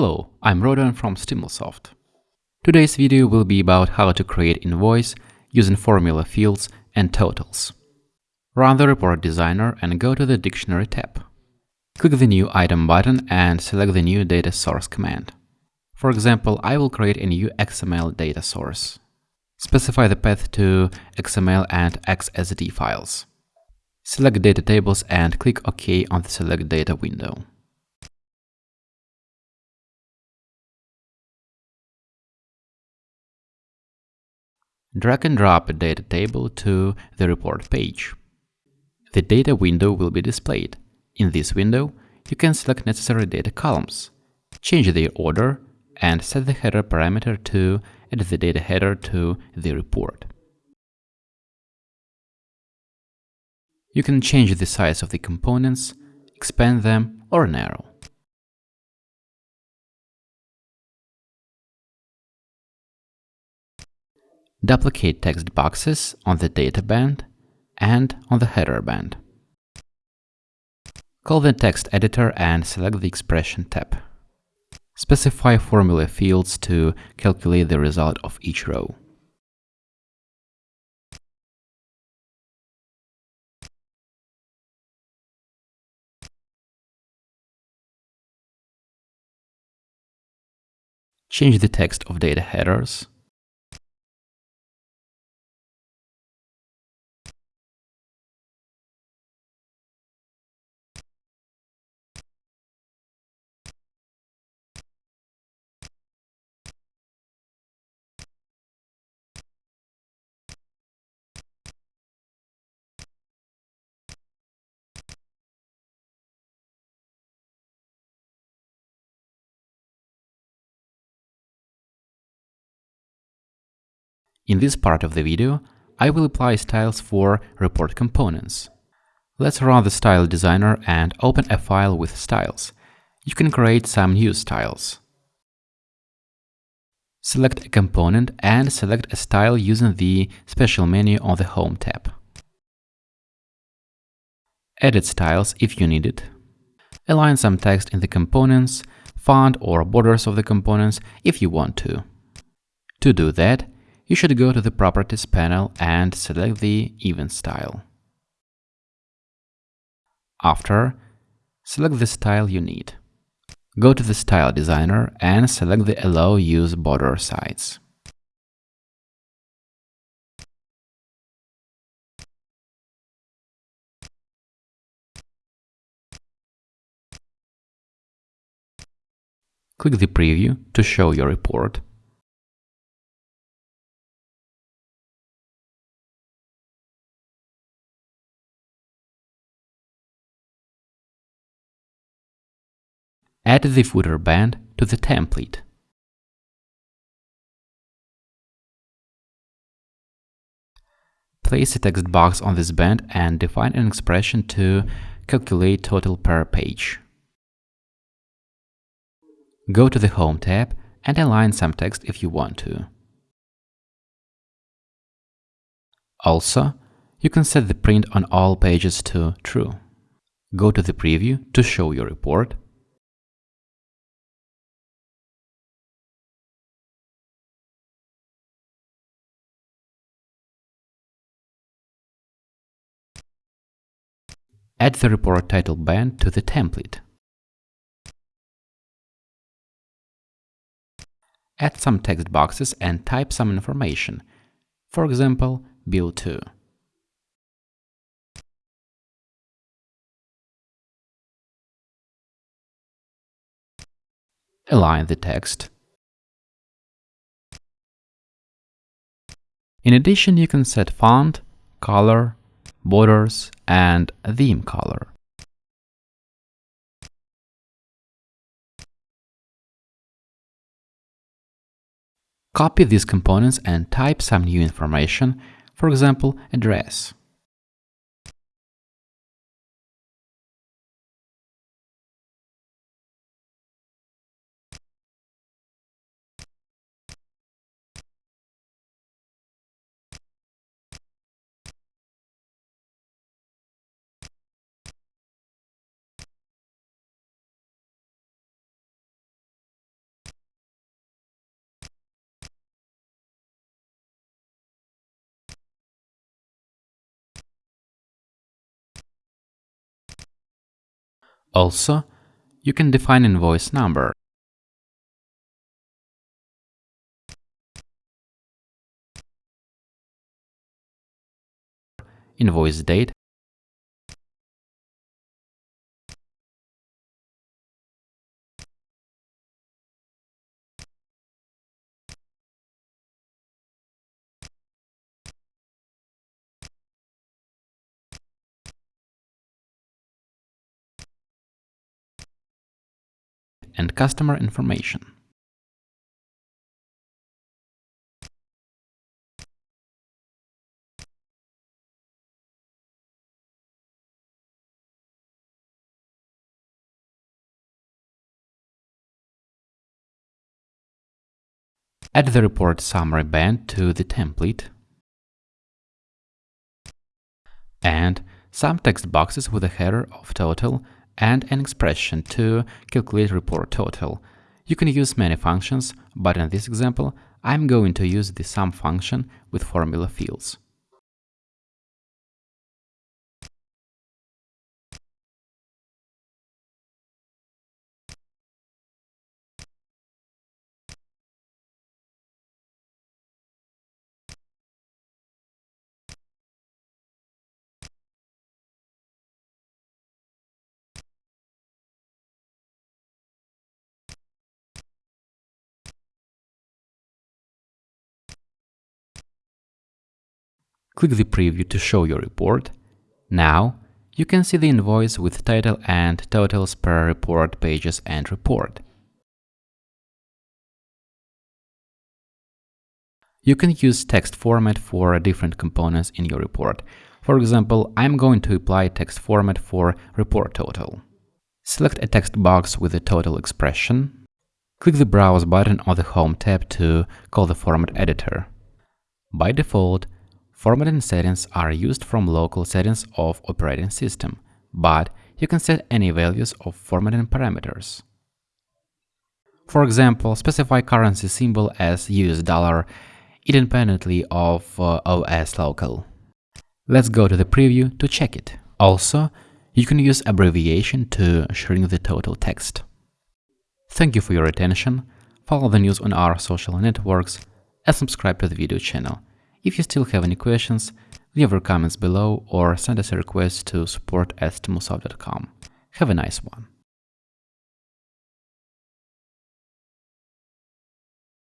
Hello, I'm Rodan from Stimulsoft. Today's video will be about how to create invoice using formula fields and totals. Run the report designer and go to the dictionary tab. Click the new item button and select the new data source command. For example, I will create a new XML data source. Specify the path to XML and XSD files. Select data tables and click OK on the select data window. Drag and drop a data table to the report page. The data window will be displayed. In this window, you can select necessary data columns, change their order, and set the header parameter to add the data header to the report. You can change the size of the components, expand them or narrow. Duplicate text boxes on the data band and on the header band. Call the text editor and select the expression tab. Specify formula fields to calculate the result of each row. Change the text of data headers In this part of the video, I will apply styles for report components. Let's run the style designer and open a file with styles. You can create some new styles. Select a component and select a style using the special menu on the Home tab. Edit styles if you need it. Align some text in the components, font or borders of the components if you want to. To do that, you should go to the Properties panel and select the Even style. After, select the style you need. Go to the Style Designer and select the Allow Use Border Sides. Click the Preview to show your report Add the footer band to the template. Place a text box on this band and define an expression to calculate total per page. Go to the Home tab and align some text if you want to. Also, you can set the print on all pages to true. Go to the preview to show your report Add the report title band to the template. Add some text boxes and type some information, for example, bill 2. Align the text. In addition, you can set font, color, borders, and theme color. Copy these components and type some new information, for example, address. Also, you can define invoice number. Invoice date and customer information. Add the report summary band to the template and some text boxes with a header of total and an expression to calculate report total. You can use many functions, but in this example, I'm going to use the sum function with formula fields. Click the preview to show your report. Now, you can see the invoice with title and totals per report pages and report. You can use text format for different components in your report. For example, I'm going to apply text format for report total. Select a text box with a total expression. Click the Browse button on the Home tab to call the format editor. By default, Formatting settings are used from local settings of operating system, but you can set any values of formatting parameters. For example, specify currency symbol as US dollar independently of uh, OS local. Let's go to the preview to check it. Also, you can use abbreviation to shrink the total text. Thank you for your attention, follow the news on our social networks, and subscribe to the video channel. If you still have any questions, leave your comments below or send us a request to support at Have a nice one.